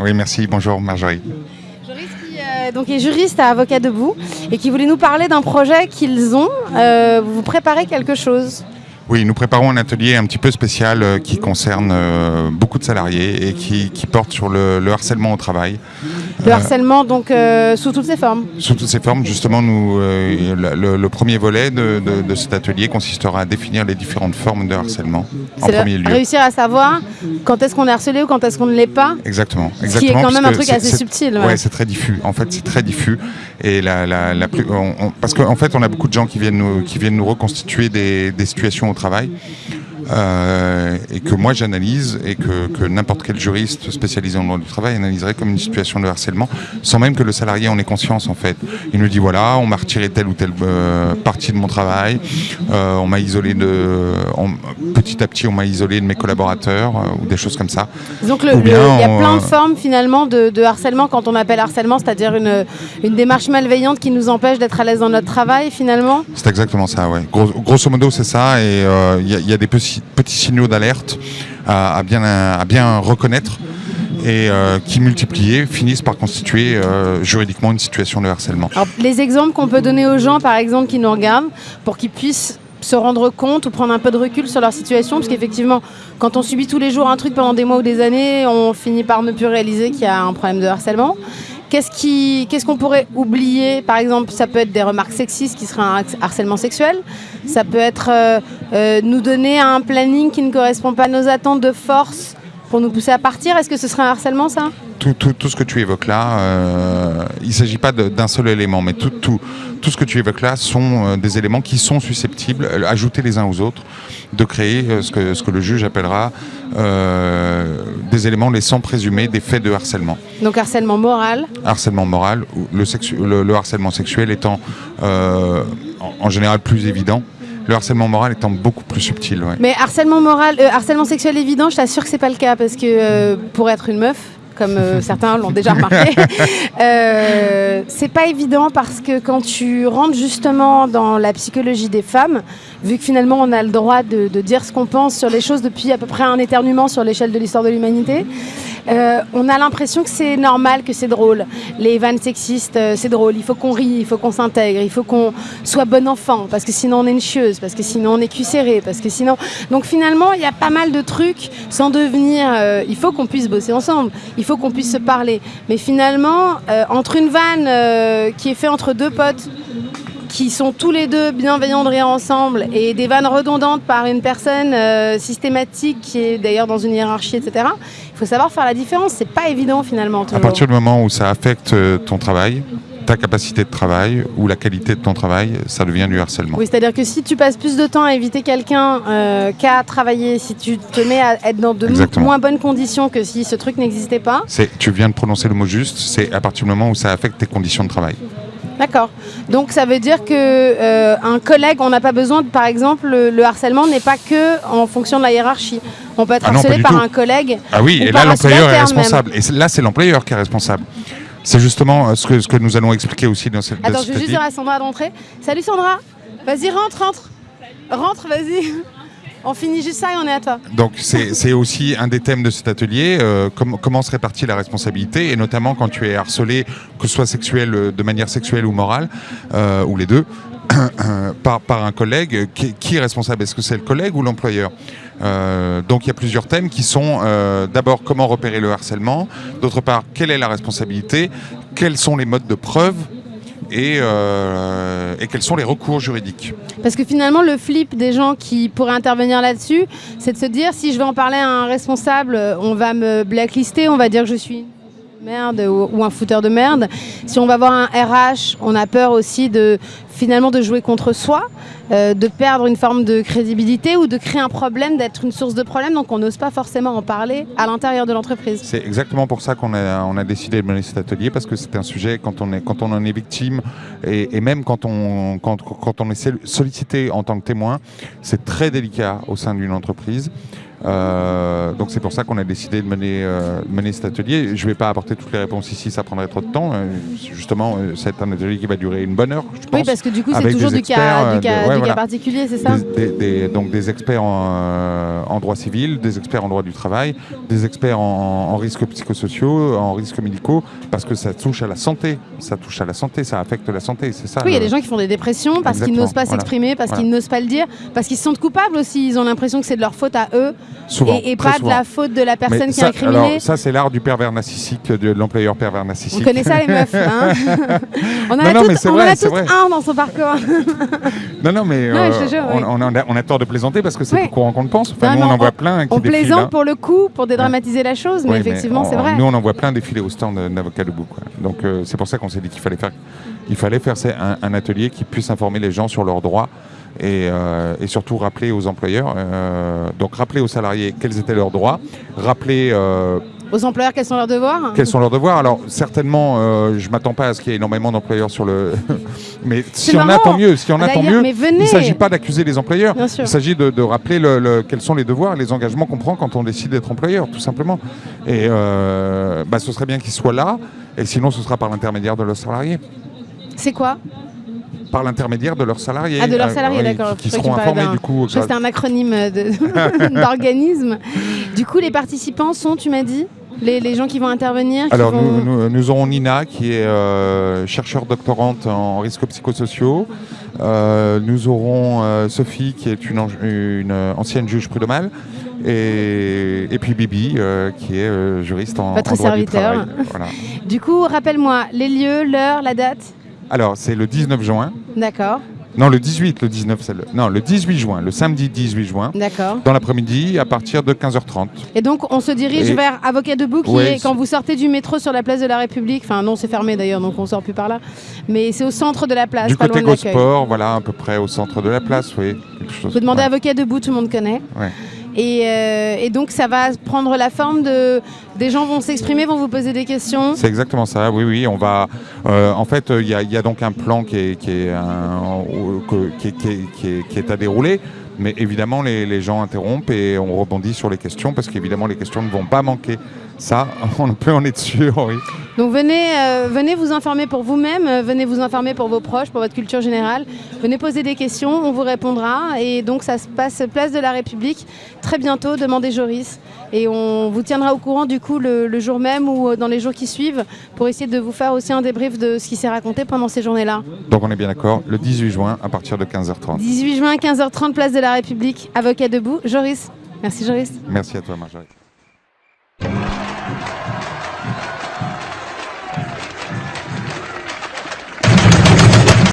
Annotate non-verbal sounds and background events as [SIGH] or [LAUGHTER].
Oui, merci. Bonjour Marjorie. Joris qui euh, donc est juriste à Avocat Debout et qui voulait nous parler d'un projet qu'ils ont. Euh, vous préparez quelque chose? Oui, nous préparons un atelier un petit peu spécial euh, qui concerne beaucoup de salariés et qui, qui porte sur le, le harcèlement au travail. Le harcèlement donc euh, sous toutes ses formes. Sous toutes ces formes, justement, nous, euh, le, premier volet de, de- de cet atelier consistera à définir les différentes formes de harcèlement en premier lieu. réussir à savoir quand est-ce qu'on est harcelé ou quand est-ce qu'on ne l'est pas. Exactement. qui est exactement, quand même un truc assez subtil, ouais. Ouais, c'est très diffus. En fait, c'est très diffus. Et la, la, la plus, on- on- parce qu'en fait, on a beaucoup de gens qui viennent nous, qui viennent nous reconstituer des, des situations au travail. Euh, et que moi j'analyse et que, que n'importe quel juriste spécialisé en droit du travail analyserait comme une situation de harcèlement sans même que le salarié en ait conscience en fait. Il nous dit voilà, on m'a retiré telle ou telle euh, partie de mon travail, euh, on m'a isolé de, on- petit à petit on m'a isolé de mes collaborateurs ou des choses comme ça. Donc il y a on, plein de formes finalement de, de harcèlement quand on appelle harcèlement, c'est-à-dire une, une démarche malveillante qui nous empêche d'être à l'aise dans notre travail finalement? C'est exactement ça, ouais. Gros- grosso modo, c'est ça. Et il y, y a des petits, petits signaux d'alerte à, bien, à bien reconnaître et euh, qui multipliés finissent par constituer euh, juridiquement une situation de harcèlement. Les exemples qu'on peut donner aux gens, par exemple, qui nous regardent, pour qu'ils puissent se rendre compte ou prendre un peu de recul sur leur situation, parce qu'effectivement, quand on subit tous les jours un truc pendant des mois ou des années, on finit par ne plus réaliser qu'il y a un problème de harcèlement. Qu'est-ce qu'on pourrait oublier? Par exemple, ça peut être des remarques sexistes qui seraient un harcèlement sexuel. Ça peut être euh, euh, nous donner un planning qui ne correspond pas à nos attentes de force pour nous pousser à partir. Est-ce que ce serait un harcèlement, ça? Tout, tout- tout ce que tu évoques là, euh, il ne s'agit pas d'un seul élément, mais tout, tout, tout ce que tu évoques là sont euh, des éléments qui sont susceptibles, euh, ajoutés les uns aux autres, de créer ce, que, ce que le juge appellera euh, des éléments laissant présumer des faits de harcèlement. Donc harcèlement moral. harcèlement moral, ou le, sexu- le- le harcèlement sexuel étant euh, en, en général plus évident, le harcèlement moral étant beaucoup plus subtil. ouais. Mais harcèlement moral, euh, harcèlement sexuel évident, je t'assure que c'est pas le cas parce que euh, pour être une meuf, comme euh, certains l'ont déjà remarqué, [LAUGHS] euh, c'est pas évident parce que quand tu rentres justement dans la psychologie des femmes, vu que finalement on a le droit de, de dire ce qu'on pense sur les choses depuis à peu près un éternuement sur l'échelle de l'histoire de l'humanité, euh, on a l'impression que c'est normal, que c'est drôle. Les vannes sexistes, euh, c'est drôle. Il faut qu'on rie, il faut qu'on s'intègre, il faut qu'on soit bon enfant, parce que sinon on est une chieuse, parce que sinon on est cuisséré, parce que sinon. Donc finalement, il y a pas mal de trucs sans devenir. euh, il faut qu'on puisse bosser ensemble, il faut qu'on puisse se parler. Mais finalement, euh, entre une vanne qui est faite entre deux potes qui sont tous les deux bienveillants de rire ensemble et des vannes redondantes par une personne euh, systématique qui est d'ailleurs dans une hiérarchie, etc. Il faut savoir faire la différence. C'est pas évident finalement. À partir du moment où ça affecte euh, ton travail, ta capacité de travail ou la qualité de ton travail, ça devient du harcèlement. Oui, c'est-à-dire que si tu passes plus de temps à éviter quelqu'un euh, qu'à travailler, si tu te mets à être dans de Exactement. moins bonnes conditions que si ce truc n'existait pas, tu viens de prononcer le mot juste, c'est à partir du moment où ça affecte tes conditions de travail. D'accord. Donc ça veut dire que euh, un collègue, on n'a pas besoin, de, par exemple, le, le harcèlement n'est pas que en fonction de la hiérarchie. On peut être Ah harcelé par tout. un collègue. Ah oui, Ou et par là l'employeur est même. responsable. Et là c'est l'employeur qui est responsable. C'est justement euh, ce que, ce que nous allons expliquer aussi dans cette Attends, dans je vais juste dire à Sandra d'entrer. Salut Sandra Vas-y, rentre, rentre Rentre, vas-y On finit juste ça et on est à toi. Donc c'est aussi un des thèmes de cet atelier, euh, com- comment se répartit la responsabilité, et notamment quand tu es harcelé, que ce soit sexuel, euh, de manière sexuelle ou morale, euh, ou les deux, [CLEARS THROAT] par, un collègue, qui, est responsable? Est-ce que c'est le collègue ou l'employeur? Donc il y a plusieurs thèmes qui sont d'abord comment repérer le harcèlement, d'autre part quelle est la responsabilité, quels sont les modes de preuve? Et, euh, et quels sont les recours juridiques. Parce que finalement, le flip des gens qui pourraient intervenir là-dessus, c'est de se dire si je vais en parler à un responsable, on va me blacklister, on va dire que je suis merde ou, ou un fouteur de merde. Si on va voir un RH, on a peur aussi de finalement de jouer contre soi, euh, de perdre une forme de crédibilité ou de créer un problème, d'être une source de problème. Donc on n'ose pas forcément en parler à l'intérieur de l'entreprise. C'est exactement pour ça qu'on a, on a décidé de mener cet atelier, parce que c'est un sujet, quand on, est, quand on en est victime, et, et même quand on, quand, quand on est sol- sollicité en tant que témoin, c'est très délicat au sein d'une entreprise. Euh, donc c'est pour ça qu'on a décidé de mener, euh, mener cet atelier. Je ne vais pas apporter toutes les réponses ici, ça prendrait trop de temps. Euh, justement, c'est un atelier qui va durer une bonne heure, je pense. Oui, parce que du coup, c'est toujours du cas, du cas, euh, ouais, du cas particulier, c'est ça Des- des- des- donc des experts en, euh, en droit civil, des experts en droit du travail, des experts en, en risques psychosociaux, en risques médicaux, parce que ça touche à la santé. Ça touche à la santé, ça affecte la santé, c'est ça. Oui, il y a des gens qui font des dépressions parce qu'ils n'osent pas voilà. s'exprimer, parce Voilà. qu'ils n'osent pas le dire, parce qu'ils se sentent coupables aussi. Ils ont l'impression que c'est de leur faute à eux Souvent, et, pas souvent. de la faute de la personne Mais qui ça, est incriminée. alors, ça, c'est l'art du pervers narcissique, de l'employeur pervers On narcissique. connaît ça les meufs. hein [LAUGHS] on en a non, on en vrai. un dans son parcours. Non, non, mais euh, jure, on, oui. on a, on a tort de plaisanter parce que c'est Oui. plus courant qu'on le pense. Enfin, nous, on en voit plein qui on défilent. plaisante hein. pour le coup, pour dédramatiser la chose, mais Oui, effectivement, c'est vrai. Nous, on en voit plein défiler au stand d'avocat debout. quoi. Donc, euh, c'est pour ça qu'on s'est dit qu'il fallait faire, il fallait faire un, un atelier qui puisse informer les gens sur leurs droits et, euh, et surtout rappeler aux employeurs, euh, donc rappeler aux salariés quels étaient leurs droits, rappeler Aux employeurs, quels sont leurs devoirs quels sont leurs devoirs? Alors, certainement, euh, je m'attends pas à ce qu'il y ait énormément d'employeurs sur le. [LAUGHS] mais s'il y en a, tant mieux. S'il y en a, tant D'ailleurs, mieux. mais venez. Il ne s'agit pas d'accuser les employeurs. Bien sûr. Il s'agit de, de rappeler le- le- quels sont les devoirs, les engagements qu'on prend quand on décide d'être employeur, tout simplement. Et euh, bah, ce serait bien qu'ils soient là. Et sinon, ce sera par l'intermédiaire de leurs salariés. C'est quoi? Par l'intermédiaire de leurs salariés. Ah, de leurs Euh, salariés, d'accord. Qui, seront informés du coup. Je crois que c'était un acronyme [LAUGHS] d'organisme. du coup, les participants sont, tu m'as dit? Les, les gens qui vont intervenir qui Alors, vont- nous, nous- aurons Nina, qui est euh, chercheure doctorante en risques psychosociaux. Euh, nous aurons euh, Sophie, qui est une, euh, ancienne juge prud'homale. Et, et puis Bibi, qui est juriste en, Votre en droit du serviteur. travail. Voilà. Du coup, rappelle-moi les lieux, l'heure, la date. Alors, c'est le 19 juin. D'accord, Non, le 18, le 19, c'est le... Non, le 18 juin, le samedi 18 juin, d'accord. dans l'après-midi, à partir de 15h30. Et donc, on se dirige Et- vers Avocat debout, qui Ouais, est c'est- quand vous sortez du métro sur la place de la République. Enfin, non, c'est fermé d'ailleurs, donc on sort plus par là. Mais c'est au centre de la place, du pas côté loin de l'accueil. Gosport, voilà, à peu près au centre de la place, oui. quelque chose- Vous demandez ouais. Avocat debout, tout le monde connaît. Ouais. Et, euh, et donc, ça va prendre la forme de. Des gens vont s'exprimer, vont vous poser des questions. C'est exactement ça, oui, oui. On va, euh, en fait, il y, a- il y a donc un plan qui est, qui est, un- que- qui est- qui est- qui est- qui est à dérouler. Mais évidemment, les, les gens interrompent et on rebondit sur les questions parce qu'évidemment, les questions ne vont pas manquer. Ça, [LAUGHS] on peut en être sûr, oui. Donc venez, euh, venez vous informer pour vous-même, euh, venez vous informer pour vos proches, pour votre culture générale. Venez poser des questions, on vous répondra. Et donc ça se passe place de la République très bientôt. Demandez Joris. Et on vous tiendra au courant du coup le, le jour même ou euh, dans les jours qui suivent pour essayer de vous faire aussi un débrief de ce qui s'est raconté pendant ces journées-là. Donc, on est bien d'accord, le 18 juin à partir de 15h30. 18 juin, 15h30, place de la République, avocat debout. Joris. Merci Joris. Merci à toi, Marjorie.